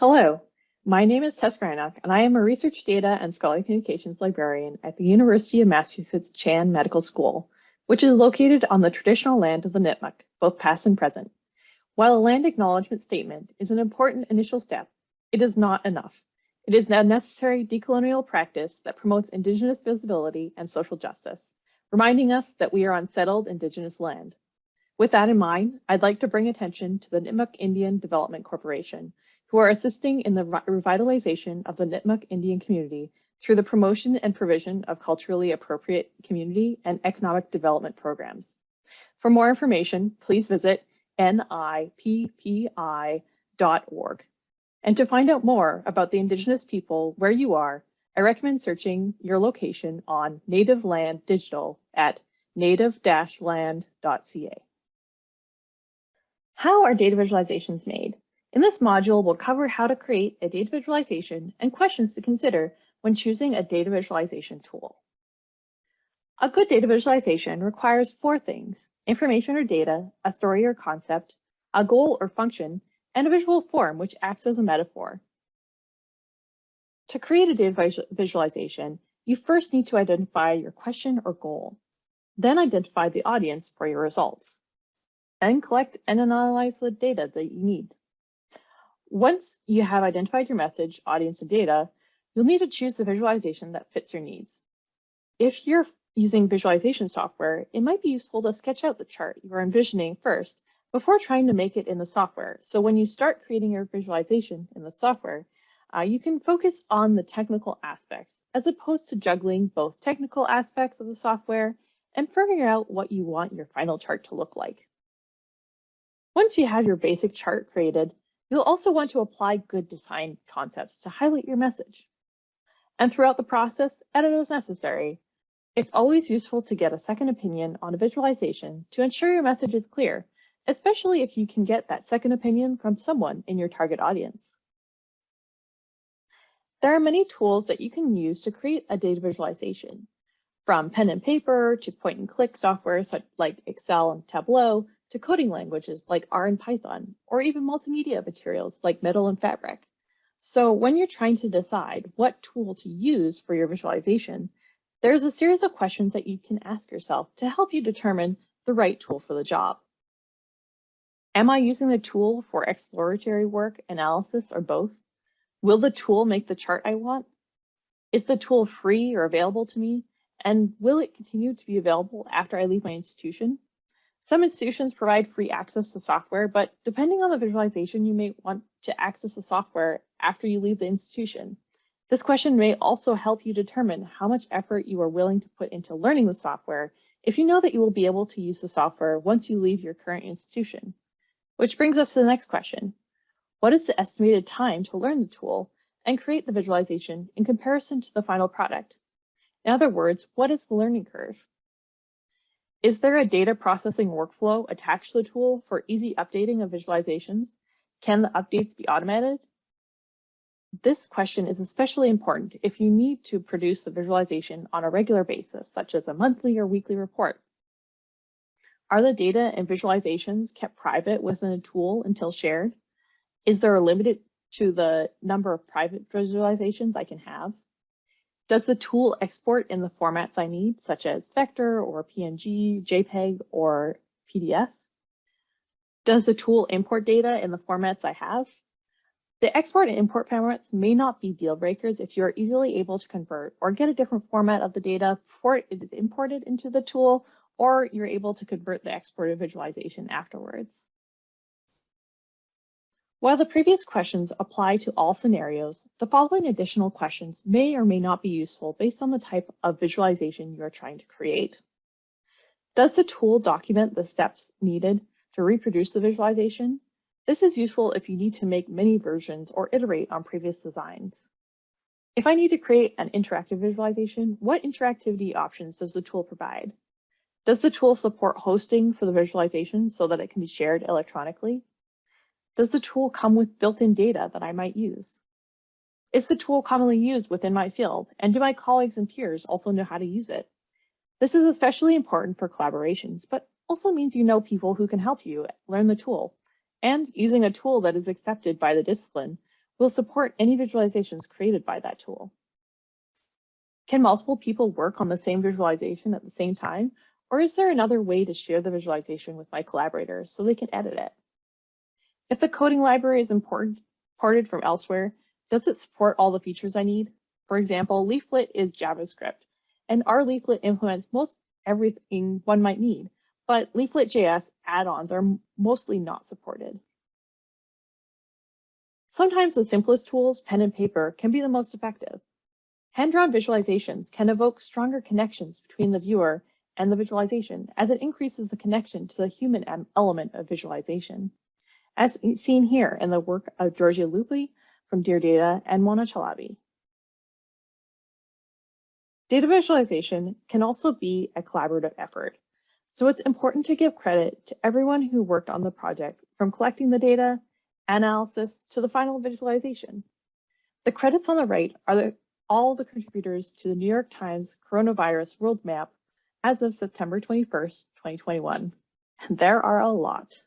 Hello, my name is Tess Granock, and I am a research data and scholarly communications librarian at the University of Massachusetts Chan Medical School, which is located on the traditional land of the Nipmuc, both past and present. While a land acknowledgement statement is an important initial step, it is not enough. It is a necessary decolonial practice that promotes Indigenous visibility and social justice, reminding us that we are on settled Indigenous land. With that in mind, I'd like to bring attention to the Nipmuc Indian Development Corporation, who are assisting in the revitalization of the Nipmuc Indian community through the promotion and provision of culturally appropriate community and economic development programs. For more information, please visit nippi.org. And to find out more about the Indigenous people where you are, I recommend searching your location on Native Land Digital at native-land.ca. How are data visualizations made? In this module, we'll cover how to create a data visualization and questions to consider when choosing a data visualization tool. A good data visualization requires four things, information or data, a story or concept, a goal or function, and a visual form which acts as a metaphor. To create a data visualization, you first need to identify your question or goal, then identify the audience for your results, then collect and analyze the data that you need. Once you have identified your message, audience, and data, you'll need to choose the visualization that fits your needs. If you're using visualization software, it might be useful to sketch out the chart you're envisioning first before trying to make it in the software. So when you start creating your visualization in the software, uh, you can focus on the technical aspects as opposed to juggling both technical aspects of the software and figuring out what you want your final chart to look like. Once you have your basic chart created, You'll also want to apply good design concepts to highlight your message. And throughout the process, edit as necessary. It's always useful to get a second opinion on a visualization to ensure your message is clear, especially if you can get that second opinion from someone in your target audience. There are many tools that you can use to create a data visualization, from pen and paper to point and click software such like Excel and Tableau to coding languages like R and Python, or even multimedia materials like Metal and Fabric. So when you're trying to decide what tool to use for your visualization, there's a series of questions that you can ask yourself to help you determine the right tool for the job. Am I using the tool for exploratory work, analysis, or both? Will the tool make the chart I want? Is the tool free or available to me? And will it continue to be available after I leave my institution? Some institutions provide free access to software, but depending on the visualization, you may want to access the software after you leave the institution. This question may also help you determine how much effort you are willing to put into learning the software if you know that you will be able to use the software once you leave your current institution. Which brings us to the next question. What is the estimated time to learn the tool and create the visualization in comparison to the final product? In other words, what is the learning curve? Is there a data processing workflow attached to the tool for easy updating of visualizations? Can the updates be automated? This question is especially important if you need to produce the visualization on a regular basis, such as a monthly or weekly report. Are the data and visualizations kept private within a tool until shared? Is there a limit to the number of private visualizations I can have? Does the tool export in the formats I need, such as vector or PNG, JPEG, or PDF? Does the tool import data in the formats I have? The export and import formats may not be deal breakers if you are easily able to convert or get a different format of the data before it is imported into the tool, or you're able to convert the exported visualization afterwards. While the previous questions apply to all scenarios, the following additional questions may or may not be useful based on the type of visualization you are trying to create. Does the tool document the steps needed to reproduce the visualization? This is useful if you need to make many versions or iterate on previous designs. If I need to create an interactive visualization, what interactivity options does the tool provide? Does the tool support hosting for the visualization so that it can be shared electronically? Does the tool come with built-in data that I might use? Is the tool commonly used within my field, and do my colleagues and peers also know how to use it? This is especially important for collaborations, but also means you know people who can help you learn the tool. And using a tool that is accepted by the discipline will support any visualizations created by that tool. Can multiple people work on the same visualization at the same time? Or is there another way to share the visualization with my collaborators so they can edit it? If the coding library is imported from elsewhere, does it support all the features I need? For example, Leaflet is JavaScript, and R Leaflet implements most everything one might need, but Leaflet.js add-ons are mostly not supported. Sometimes the simplest tools, pen and paper, can be the most effective. Hand-drawn visualizations can evoke stronger connections between the viewer and the visualization as it increases the connection to the human element of visualization. As seen here in the work of Giorgia Lupi from Dear Data and Mona Chalabi. Data visualization can also be a collaborative effort, so it's important to give credit to everyone who worked on the project from collecting the data, analysis, to the final visualization. The credits on the right are the all the contributors to the New York Times Coronavirus World Map as of September 21st, 2021. And there are a lot.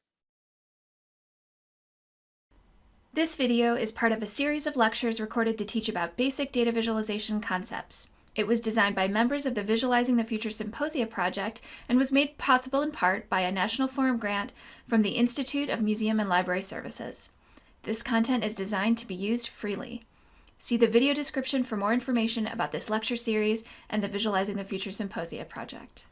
This video is part of a series of lectures recorded to teach about basic data visualization concepts. It was designed by members of the Visualizing the Future Symposia project and was made possible in part by a National Forum grant from the Institute of Museum and Library Services. This content is designed to be used freely. See the video description for more information about this lecture series and the Visualizing the Future Symposia project.